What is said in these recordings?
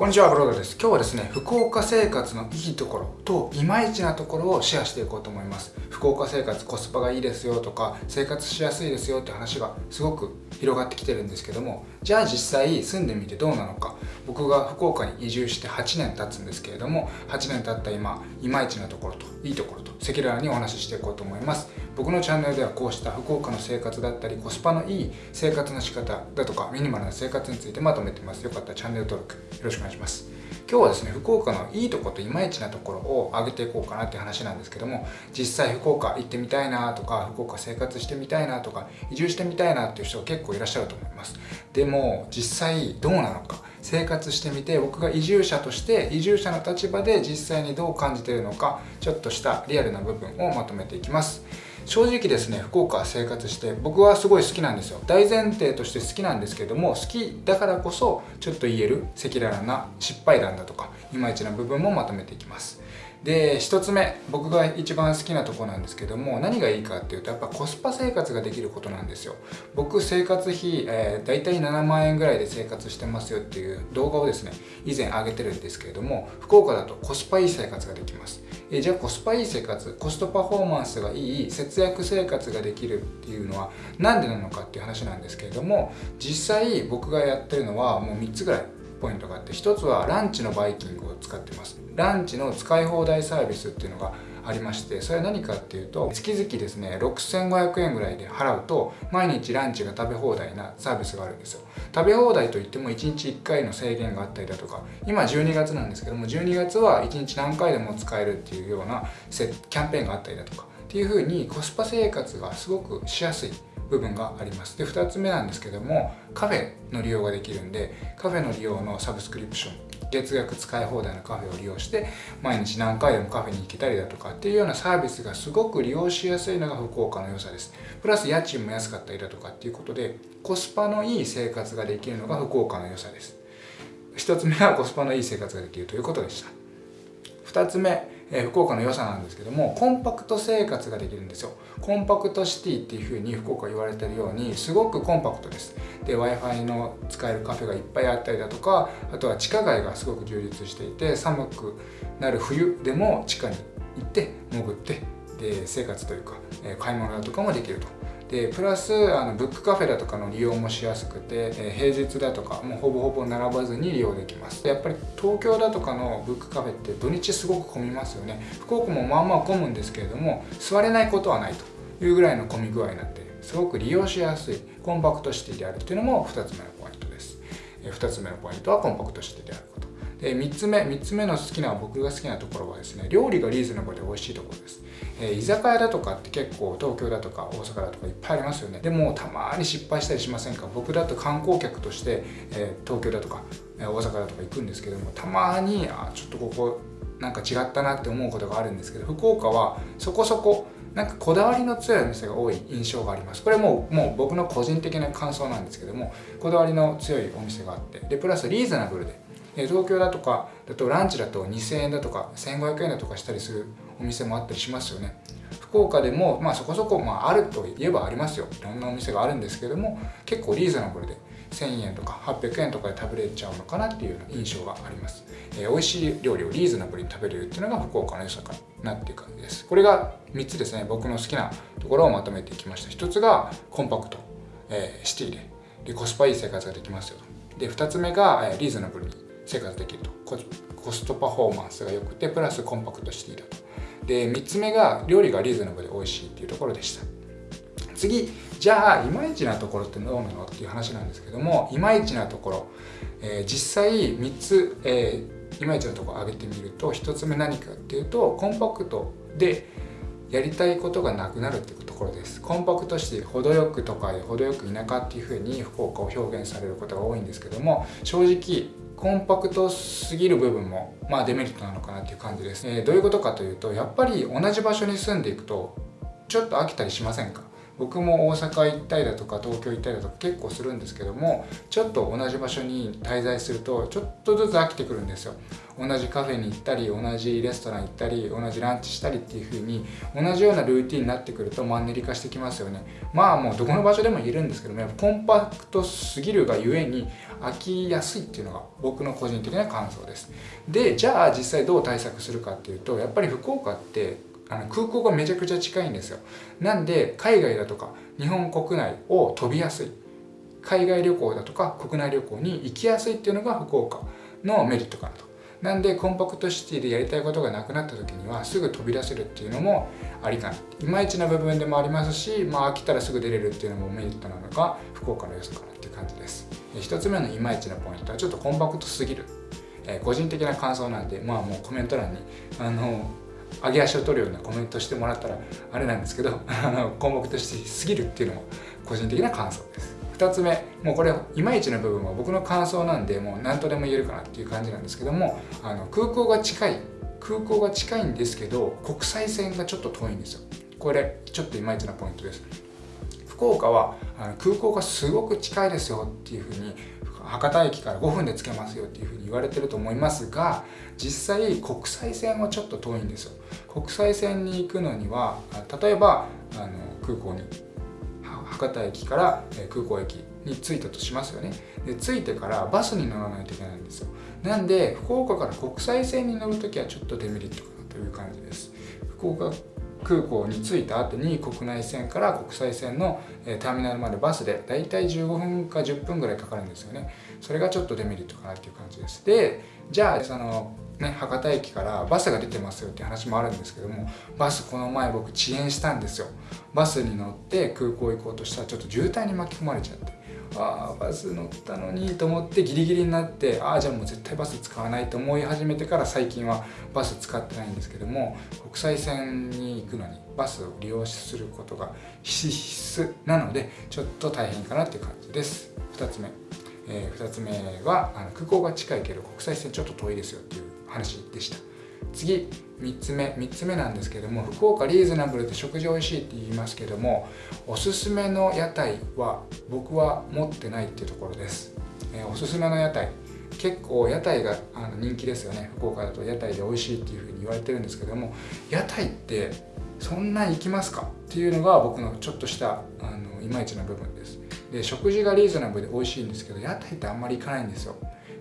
こんにちは、ブロードです。今日はですね、福岡生活のいいところといまいちなところをシェアしていこうと思います。福岡生活コスパがいいですよとか、生活しやすいですよって話がすごく広がってきてるんですけども、じゃあ実際住んでみてどうなのか。僕が福岡に移住して8年経つんですけれども、8年経った今、いまいちなところといいところと赤裸々にお話ししていこうと思います。僕のチャンネルではこうした福岡の生活だったりコスパのいい生活の仕方だとかミニマルな生活についてまとめてます。よかったらチャンネル登録よろしくお願いします。今日はですね福岡のいいとこといまいちなところを上げていこうかなっていう話なんですけども実際福岡行ってみたいなとか福岡生活してみたいなとか移住してみたいなっていう人が結構いらっしゃると思います。でも実際どうなのか生活してみて僕が移住者として移住者の立場で実際にどう感じているのかちょっとしたリアルな部分をまとめていきます。正直ですね福岡生活して僕はすごい好きなんですよ。大前提として好きなんですけども好きだからこそちょっと言える赤裸々な失敗談だとかいまいちな部分もまとめていきます。で1つ目僕が一番好きなとこなんですけども何がいいかっていうとやっぱコスパ生活ができることなんですよ。僕生活費、えー、大体7万円ぐらいで生活してますよっていう動画をですね以前上げてるんですけれども福岡だとコスパいい生活ができます。えじゃあコスパいい生活コストパフォーマンスがいい節約生活ができるっていうのは何でなのかっていう話なんですけれども実際僕がやってるのはもう3つぐらい。ポイントがあって1つはランチのバイキングを使ってます。ランチの使い放題サービスっていうのがありましてそれは何かっていうと月々ですね6500円ぐらいで払うと毎日ランチが食べ放題なサービスがあるんですよ。食べ放題といっても1日1回の制限があったりだとか今12月なんですけども12月は1日何回でも使えるっていうようなキャンペーンがあったりだとかっていう風にコスパ生活がすごくしやすい。部分があります。で2つ目なんですけどもカフェの利用ができるんでカフェの利用のサブスクリプション月額使い放題のカフェを利用して毎日何回でもカフェに行けたりだとかっていうようなサービスがすごく利用しやすいのが福岡の良さです。プラス家賃も安かったりだとかっていうことでコスパのいい生活ができるのが福岡の良さです。1つ目はコスパのいい生活ができるということでした。2つ目え福岡の良さなんですけどもコンパクト生活ができるんですよ。コンパクトシティっていうふうに福岡言われてるようにすごくコンパクトです。で w i f i の使えるカフェがいっぱいあったりだとかあとは地下街がすごく充実していて寒くなる冬でも地下に行って潜ってで生活というかえ買い物だとかもできると。でプラスあのブックカフェだとかの利用もしやすくて、え平日だとかもうほぼほぼ並ばずに利用できます。やっぱり東京だとかのブックカフェって土日すごく混みますよね。福岡もまあまあ混むんですけれども座れないことはないというぐらいの混み具合になってすごく利用しやすいコンパクトシティであるっていうのも2つ目のポイントです。え2つ目のポイントはコンパクトシティである。で3つ目3つ目の好きな僕が好きなところはですね料理がリーズナブルで美味しいところです、えー、居酒屋だとかって結構東京だとか大阪だとかいっぱいありますよね。でもたまに失敗したりしませんか？僕だと観光客として、えー、東京だとか、え、大阪だとか行くんですけどもたまにあちょっとここなんか違ったなって思うことがあるんですけど福岡はそこそこなんかこだわりの強いお店が多い印象があります。これももう僕の個人的な感想なんですけどもこだわりの強いお店があって。でプラスリーズナブルで東京だとかだとランチだと2000円だとか1500円だとかしたりするお店もあったりしますよね。福岡でも、まあ、そこそこ、まあ、あるといえばありますよ。いろんなお店があるんですけども結構リーズナブルで1000円とか800円とかで食べれちゃうのかなっていう印象があります、えー、美味しい料理をリーズナブルに食べれるっていうのが福岡の良さかなっていう感じです。これが3つですね僕の好きなところをまとめていきました。1つがコンパクト、えー、シティで。でコスパいい生活ができますよで2つ目が、え、リーズナブルに生活できると。コストパフォーマンスが良くてプラスコンパクトシティだと。で3つ目が料理がリーズナブルで美味しいっていうところでした。次じゃあいまいちなところってどうなのっていう話なんですけどもいまいちなところ、えー、実際3つ、えー、いまいちなところ挙げてみると1つ目何かっていうとコンパクトでやりたいことがなくなるっていうところです。コンパクトして程よく都会程よく田舎っていうふうに福岡を表現されることが多いんですけども正直コンパクトすぎる部分もまあデメリットなのかなっていう感じです、えー、どういうことかというとやっぱり同じ場所に住んでいくとちょっと飽きたりしませんか？僕も大阪行ったりだとか東京行ったりだとか結構するんですけどもちょっと同じ場所に滞在するとちょっとずつ飽きてくるんですよ。同じカフェに行ったり同じレストラン行ったり同じランチしたりっていう風に同じようなルーティンになってくるとマンネリ化してきますよね。まあもうどこの場所でも言えるんですけどもコンパクトすぎるがゆえに飽きやすいっていうのが僕の個人的な感想です。でじゃあ実際どう対策するかっていうとやっぱり福岡ってあの空港がめちゃくちゃ近いんですよ。なんで海外だとか日本国内を飛びやすい。海外旅行だとか国内旅行に行きやすいっていうのが福岡のメリットかなと。なんでコンパクトシティでやりたいことがなくなった時にはすぐ飛び出せるっていうのもありかな。いまいちな部分でもありますし、まあ、飽きたらすぐ出れるっていうのもメリットなのが福岡の良さかなっていう感じです。1つ目のいまいちなポイントはちょっとコンパクトすぎる、え、個人的な感想なんでまあもうコメント欄にあの上げ足を取るようなコメントしてもらったらあれなんですけどあのコンパクトしすぎるっていうのも個人的な感想です。2つ目もうこれいまいちな部分は僕の感想なんでもう何とでも言えるかなっていう感じなんですけどもあの空港が近い空港が近いんですけど国際線がちょっと遠いんですよ。これちょっといまいちなポイントです。福岡はあの空港がすごく近いですよっていうふうに博多駅から5分で着けますよっていうふうに言われてると思いますが実際国際線はちょっと遠いんですよ。国際線に行くのには例えばあの空港に博多駅から空港駅に着いたとしますよね。で着いてからバスに乗らないといけないんですよ。なんで福岡から国際線に乗るときはちょっとデメリットかなという感じです。福岡空港に着いた後に国内線から国際線のターミナルまでバスでだいたい15分か10分ぐらいかかるんですよね。それがちょっとデメリットかなっていう感じです。でじゃあそのね、博多駅からバスが出てますよって話もあるんですけどもバスこの前僕遅延したんですよ。バスに乗って空港行こうとしたらちょっと渋滞に巻き込まれちゃって。ああバス乗ったのにと思ってギリギリになってああじゃあもう絶対バス使わないと思い始めてから最近はバス使ってないんですけども国際線に行くのにバスを利用することが必須なのでちょっと大変かなっていう感じです。2つ目、えー、2つ目はあの空港が近いけど国際線ちょっと遠いですよっていう話でした。次。3つ目3つ目なんですけども福岡リーズナブルで食事美味しいって言いますけどもおすすめの屋台は僕は持ってないっていうところです、えー、おすすめの屋台結構屋台があの人気ですよね。福岡だと屋台で美味しいっていうふうに言われてるんですけども屋台ってそんな行きますかっていうのが僕のちょっとしたあのいまいちな部分です。で食事がリーズナブルで美味しいんですけど屋台ってあんまり行かないんですよ。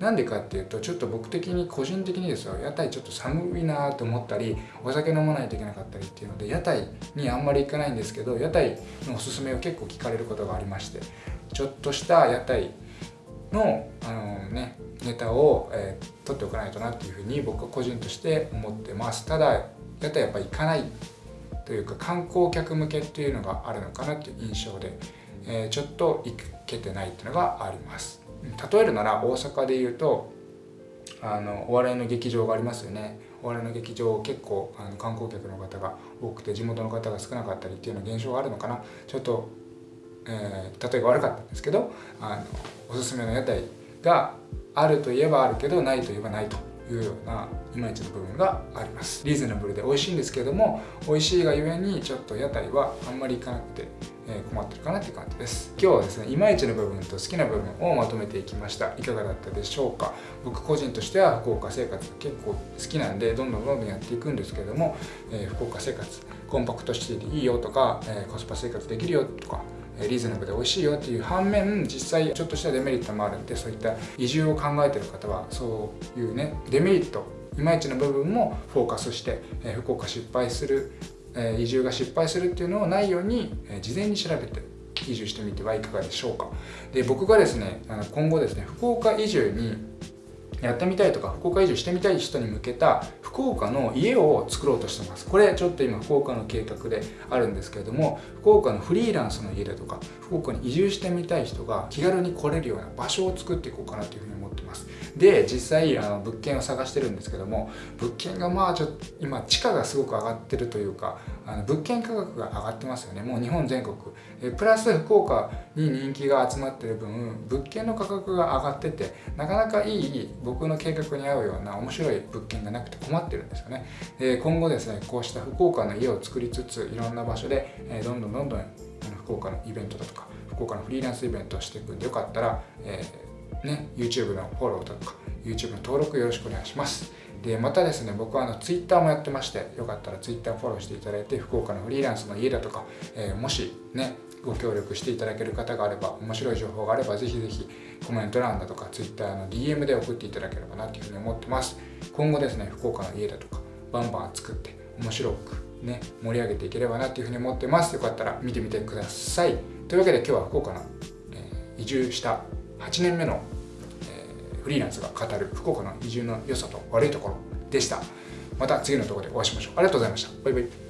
なんでかっていうとちょっと僕的に個人的にですよ屋台ちょっと寒いなと思ったりお酒飲まないといけなかったりっていうので屋台にあんまり行かないんですけど屋台のおすすめを結構聞かれることがありましてちょっとした屋台のあの、ね、ネタを、えー、取っておかないとなっていうふうに僕は個人として思ってます。ただ屋台やっぱ行かないというか観光客向けっていうのがあるのかなっていう印象で、えー、ちょっと行けてないっていうのがあります。例えるなら大阪で言うとあのお笑いの劇場がありますよね。お笑いの劇場結構あの観光客の方が多くて地元の方が少なかったりっていうような現象があるのかな。ちょっと、えー、例えが悪かったんですけどあのおすすめの屋台があるといえばあるけどないといえばないと。いうようないまいちの部分があります。リーズナブルで美味しいんですけれども美味しいがゆえにちょっと屋台はあんまり行かなくて困ってるかなって感じです。今日はですねいまいちの部分と好きな部分をまとめていきました。いかがだったでしょうか？僕個人としては福岡生活結構好きなんでどんどんどんどんやっていくんですけども、えー、福岡生活コンパクトシティでいいよとか、えー、コスパ生活できるよとかリーズナブルで美味しいよっていう反面実際ちょっとしたデメリットもある。んでそういった移住を考えてる方はそういうねデメリットいまいちの部分もフォーカスして、え福岡失敗するえ移住が失敗するっていうのをないように、え事前に調べて移住してみてはいかがでしょうか。で僕がですねあの今後ですね福岡移住にやってみたいとか福岡移住してみたい人に向けた福岡の家を作ろうとしてます。これちょっと今福岡の計画であるんですけれども福岡のフリーランスの家だとか福岡に移住してみたい人が気軽に来れるような場所を作っていこうかなというふうに思ってます。で実際あの物件を探してるんですけども物件がまあちょっと今地価がすごく上がってるというかあの物件価格が上がってますよね。もう日本全国。えプラス福岡に人気が集まってる分物件の価格が上がっててなかなかいい僕の計画に合うような面白い物件がなくて困ってるんですよね。で今後ですねこうした福岡の家を作りつついろんな場所で、えどんどんどんどん福岡のイベントだとか福岡のフリーランスイベントをしていくんでよかったら、えーね、YouTube のフォローとか YouTube の登録よろしくお願いします。でまたですね僕はあの Twitter もやってましてよかったら Twitter フォローしていただいて福岡のフリーランスの家だとか、えー、もしねご協力していただける方があれば面白い情報があればぜひぜひコメント欄だとか Twitter の DM で送っていただければなというふうに思ってます。今後ですね福岡の家だとかバンバン作って面白くね盛り上げていければなというふうに思ってます。よかったら見てみてください。というわけで今日は福岡の、えー、移住した8年目の、えー、フリーランスが語る福岡の移住の良さと悪いところでした。また次の動画でお会いしましょう。ありがとうございました。バイバイ。